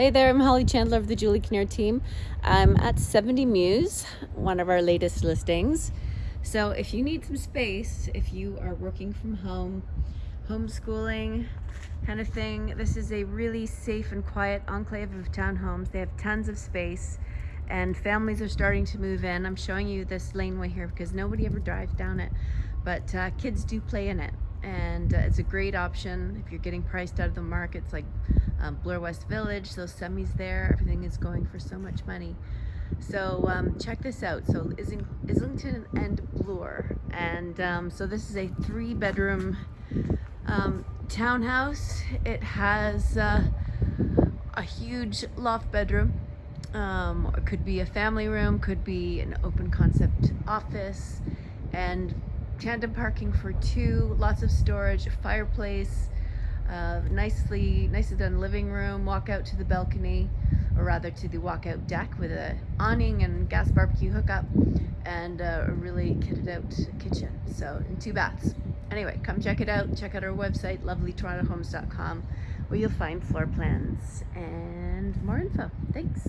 Hey there, I'm Holly Chandler of the Julie Kinnear team. I'm at 70 Muse, one of our latest listings. So if you need some space, if you are working from home, homeschooling kind of thing, this is a really safe and quiet enclave of townhomes. They have tons of space and families are starting to move in. I'm showing you this laneway here because nobody ever drives down it, but uh, kids do play in it and uh, it's a great option if you're getting priced out of the markets like um, West Village, those semis there, everything is going for so much money. So um, check this out. So Islington and Bloor. And um, so this is a three bedroom um, townhouse. It has uh, a huge loft bedroom. Um, it could be a family room, could be an open concept office, and tandem parking for two, lots of storage, fireplace, uh, nicely, nicely done living room, walk out to the balcony, or rather to the walkout deck with a awning and gas barbecue hookup, and uh, a really kitted out kitchen. So, and two baths. Anyway, come check it out. Check out our website, lovelytorontohomes.com, where you'll find floor plans and more info. Thanks.